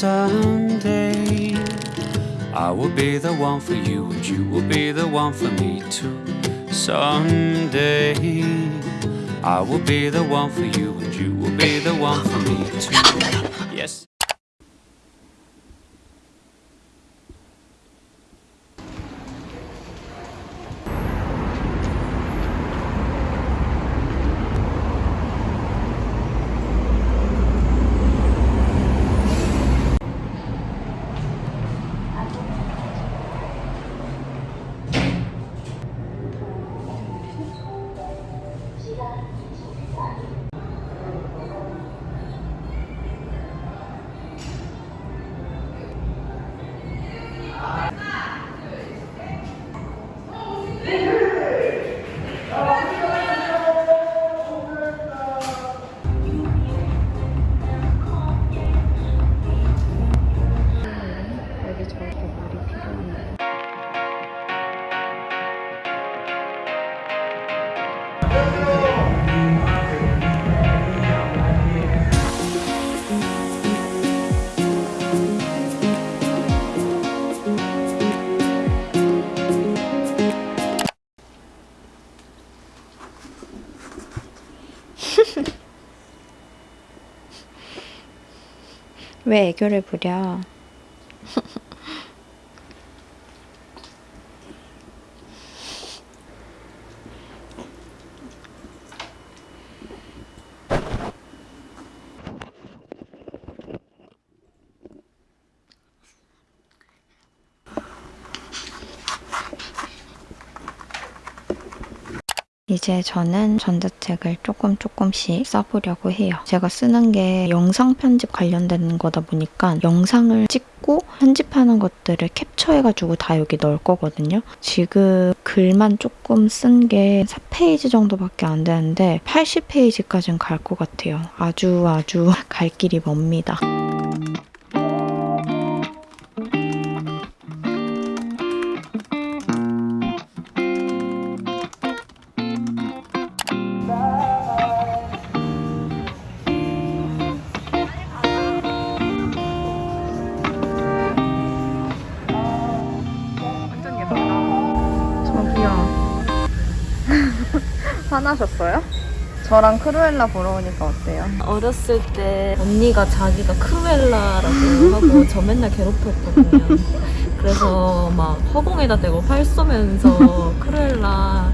someday I will be the one for you and you will be the one for me too. Someday I will be the one for you and you will be the one for me too. Yes. 왜 애교를 부려? 이제 저는 전자책을 조금 조금씩 써보려고 해요. 제가 쓰는 게 영상 편집 관련된 거다 보니까 영상을 찍고 편집하는 것들을 캡처해가지고 다 여기 넣을 거거든요. 지금 글만 조금 쓴 게 4페이지 정도밖에 안 되는데 80페이지까지는 갈 것 같아요. 아주 아주 갈 길이 멉니다. 화나셨어요? 저랑 크루엘라 보러 오니까 어때요? 어렸을 때 언니가 자기가 크루엘라라고 하고 저 맨날 괴롭혔거든요. 그래서 막 허공에다 대고 활 쏘면서 크루엘라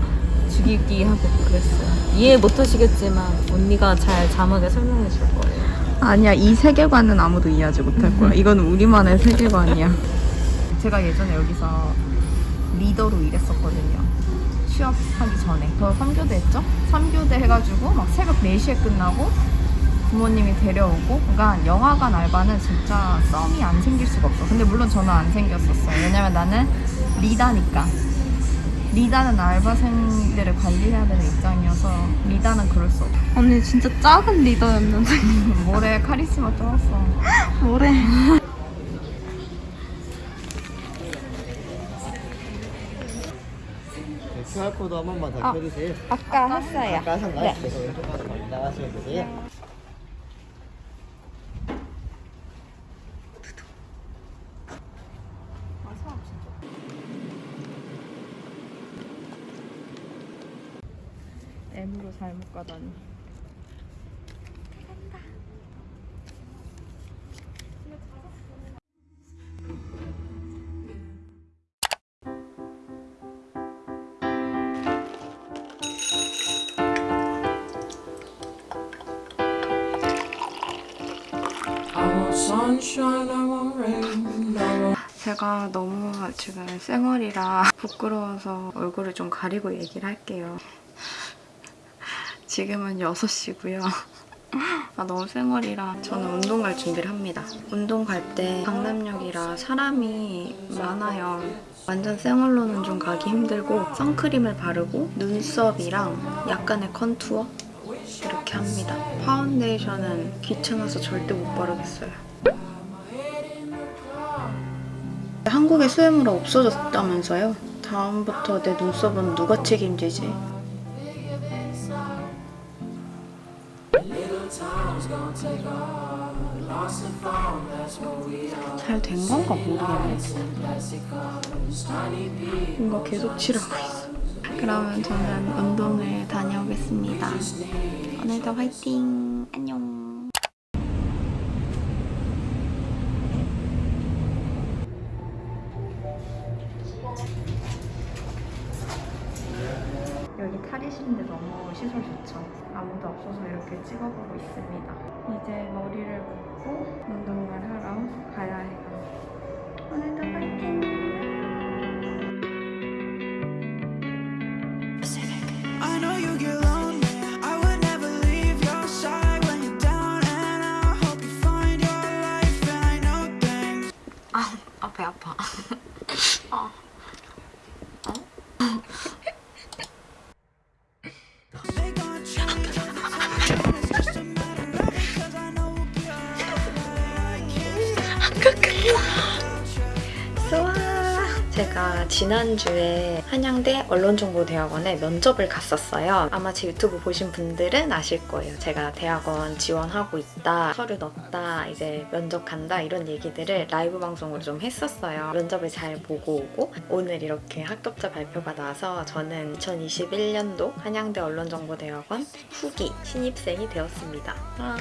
죽이기 하고 그랬어요. 이해 못 하시겠지만 언니가 잘 자막에 설명해 줄 거예요. 아니야, 이 세계관은 아무도 이해하지 못할 거야. 이거는 우리만의 세계관이야. 제가 예전에 여기서 리더로 일했었거든요. 취업하기 전에. 저 3교대 했죠? 3교대 해가지고 막 새벽 4시에 끝나고 부모님이 데려오고 그러니까 영화관 알바는 진짜 썸이 안 생길 수가 없어. 근데 물론 저는 안 생겼었어요. 왜냐면 나는 리다니까. 리다는 알바생들을 관리해야 되는 입장이어서 리다는 그럴 수 없어. 언니 진짜 작은 리더였는데 모래 카리스마 쩔었어. 뭐래? QR코드 한 번만 더 켜주세요. 아까 했어요. 아까 하셨나요? 그래서 왼쪽 가서 나가시면 되세요. M으로 잘못 가다니. 제가 너무 지금 쌩얼이라 부끄러워서 얼굴을 좀 가리고 얘기를 할게요. 지금은 6시고요. 아, 너무 쌩얼이라 저는 운동 갈 준비를 합니다. 운동 갈 때 강남역이라 사람이 많아요. 완전 쌩얼로는 좀 가기 힘들고 선크림을 바르고 눈썹이랑 약간의 컨투어 이렇게 합니다. 파운데이션은 귀찮아서 절대 못 바르겠어요. 한국에 수혜물이 없어졌다면서요? 다음부터 내 눈썹은 누가 책임지지? 잘 된 건가 모르겠네. 뭔가 계속 칠하고 있어. 그러면 저는 운동을 다녀오겠습니다. 오늘도 화이팅! 안녕! 탈의실인데 너무 시설 좋죠. 아무도 없어서 이렇게 찍어보고 있습니다. 이제 머리를 묶고 운동을 하러 가야 해요. 오늘도 화이팅! 제가 지난주에 한양대 언론정보대학원에 면접을 갔었어요. 아마 제 유튜브 보신 분들은 아실 거예요. 제가 대학원 지원하고 있다, 서류 넣었다, 이제 면접 간다 이런 얘기들을 라이브 방송으로 좀 했었어요. 면접을 잘 보고 오고 오늘 이렇게 합격자 발표가 나서 저는 2021년도 한양대 언론정보대학원 후기 신입생이 되었습니다. 아,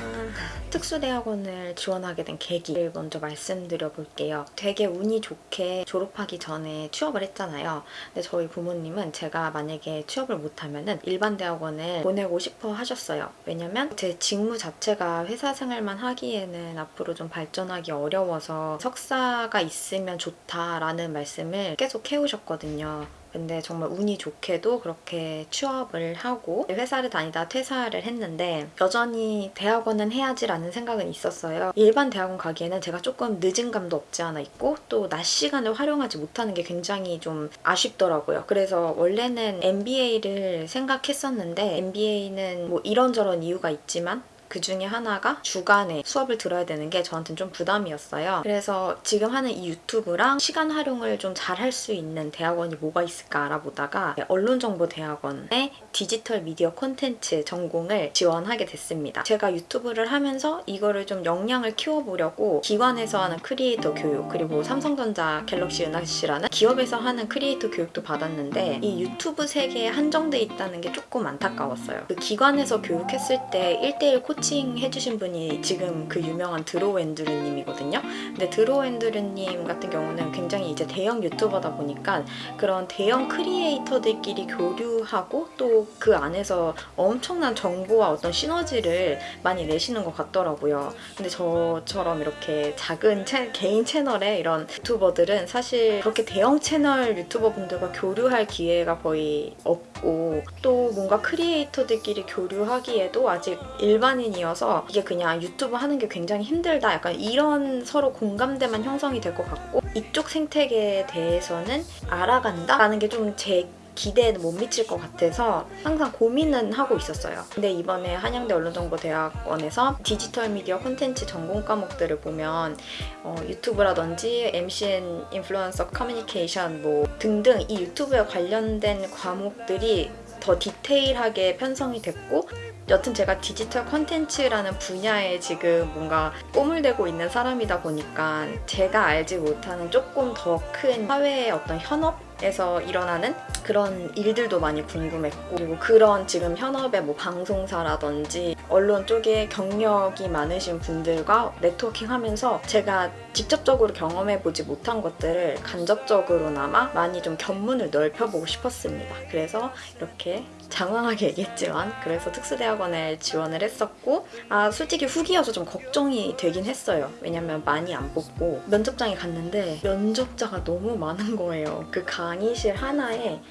특수대학원을 지원하게 된 계기를 먼저 말씀드려 볼게요. 되게 운이 좋게 졸업하기 전에 취업을 했잖아요. 근데 저희 부모님은 제가 만약에 취업을 못하면은 일반 대학원을 보내고 싶어 하셨어요. 왜냐면 제 직무 자체가 회사 생활만 하기에는 앞으로 좀 발전하기 어려워서 석사가 있으면 좋다라는 말씀을 계속 해오셨거든요. 근데 정말 운이 좋게도 그렇게 취업을 하고 회사를 다니다 퇴사를 했는데 여전히 대학원은 해야지라는 생각은 있었어요. 일반 대학원 가기에는 제가 조금 늦은 감도 없지 않아 있고 또 낮 시간을 활용하지 못하는 게 굉장히 좀 아쉽더라고요. 그래서 원래는 MBA를 생각했었는데 MBA는 뭐 이런저런 이유가 있지만 그 중에 하나가 주간에 수업을 들어야 되는 게 저한테는 좀 부담이었어요. 그래서 지금 하는 이 유튜브랑 시간 활용을 좀 잘 할 수 있는 대학원이 뭐가 있을까 알아보다가 언론정보대학원의 디지털 미디어 콘텐츠 전공을 지원하게 됐습니다. 제가 유튜브를 하면서 이거를 좀 역량을 키워보려고 기관에서 하는 크리에이터 교육 그리고 삼성전자 갤럭시 은하씨라는 기업에서 하는 크리에이터 교육도 받았는데 이 유튜브 세계에 한정돼 있다는 게 조금 안타까웠어요. 그 기관에서 교육했을 때 1대1 코칭 해주신 분이 지금 그 유명한 드로우앤드루님이거든요. 근데 드로우앤드루님 같은 경우는 굉장히 이제 대형 유튜버다 보니까 그런 대형 크리에이터들끼리 교류하고 또 그 안에서 엄청난 정보와 어떤 시너지를 많이 내시는 것 같더라고요. 근데 저처럼 이렇게 작은 채- 개인 채널의 이런 유튜버들은 사실 그렇게 대형 채널 유튜버 분들과 교류할 기회가 거의 없고 또 뭔가 크리에이터들끼리 교류하기에도 아직 일반인 이어서 이게 그냥 유튜브 하는 게 굉장히 힘들다 약간 이런 서로 공감대만 형성이 될 것 같고 이쪽 생태계에 대해서는 알아간다 라는 게 좀 제 기대에는 못 미칠 것 같아서 항상 고민은 하고 있었어요. 근데 이번에 한양대 언론정보대학원에서 디지털 미디어 콘텐츠 전공 과목들을 보면 어, 유튜브라든지 MCN 인플루언서 커뮤니케이션 뭐 등등 이 유튜브에 관련된 과목들이 더 디테일하게 편성이 됐고 여튼 제가 디지털 콘텐츠라는 분야에 지금 뭔가 꿈을 대고 있는 사람이다 보니까 제가 알지 못하는 조금 더 큰 사회의 어떤 현업 에서 일어나는 그런 일들도 많이 궁금했고 그리고 그런 지금 현업의 뭐 방송사라든지 언론 쪽에 경력이 많으신 분들과 네트워킹 하면서 제가 직접적으로 경험해보지 못한 것들을 간접적으로나마 많이 좀 견문을 넓혀보고 싶었습니다. 그래서 이렇게 장황하게 얘기했지만 그래서 특수대학원에 지원을 했었고 아 솔직히 후기여서 좀 걱정이 되긴 했어요. 왜냐면 많이 안 뽑고 면접장에 갔는데 면접자가 너무 많은 거예요. 그 강의실 하나에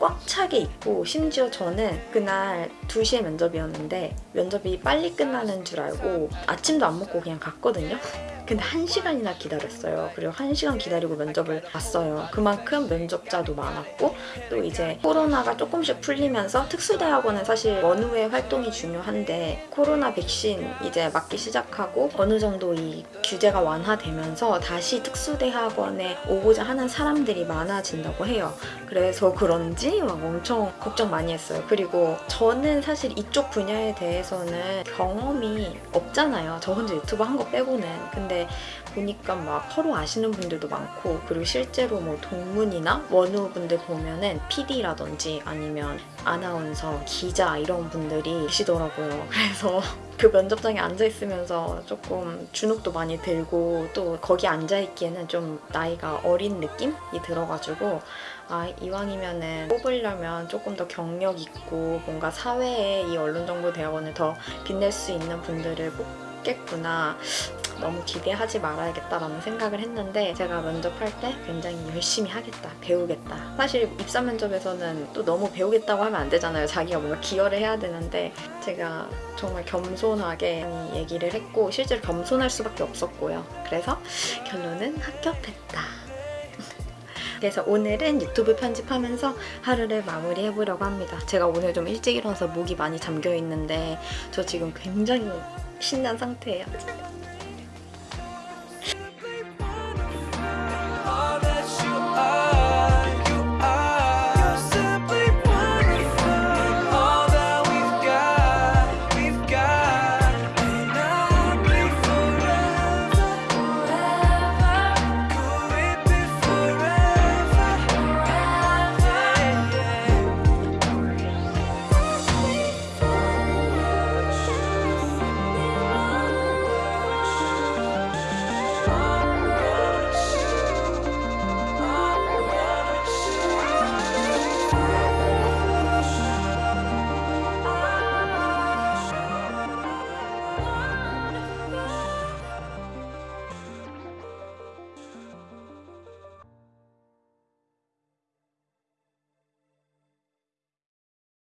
꽉 차게 있고 심지어 저는 그날 2시에 면접이었는데 면접이 빨리 끝나는 줄 알고 아침도 안 먹고 그냥 갔거든요. 근데 한 시간이나 기다렸어요. 그리고 한 시간 기다리고 면접을 봤어요. 그만큼 면접자도 많았고 또 이제 코로나가 조금씩 풀리면서 특수대학원은 사실 원후의 활동이 중요한데 코로나 백신 이제 맞기 시작하고 어느 정도 이 규제가 완화되면서 다시 특수대학원에 오고자 하는 사람들이 많아진다고 해요. 그래서 그런지 막 엄청 걱정 많이 했어요. 그리고 저는 사실 이쪽 분야에 대해서는 경험이 없잖아요. 저 혼자 유튜브 한 거 빼고는. 근데 보니까 막 서로 아시는 분들도 많고 그리고 실제로 뭐 동문이나 원우 분들 보면은 PD라든지 아니면 아나운서, 기자 이런 분들이 계시더라고요. 그래서 그 면접장에 앉아 있으면서 조금 주눅도 많이 들고 또 거기 앉아 있기에는 좀 나이가 어린 느낌이 들어가지고 아 이왕이면은 뽑으려면 조금 더 경력 있고 뭔가 사회에 이 언론정보대학원을 더 빛낼 수 있는 분들을 뽑겠구나 너무 기대하지 말아야겠다라는 생각을 했는데 제가 면접할 때 굉장히 열심히 하겠다 배우겠다 사실 입사 면접에서는 또 너무 배우겠다고 하면 안 되잖아요 자기가 뭔가 기여를 해야 되는데 제가 정말 겸손하게 얘기를 했고 실제로 겸손할 수밖에 없었고요 그래서 결론은 합격했다 그래서 오늘은 유튜브 편집하면서 하루를 마무리해보려고 합니다. 제가 오늘 좀 일찍 일어나서 목이 많이 잠겨 있는데 저 지금 굉장히 신난 상태예요.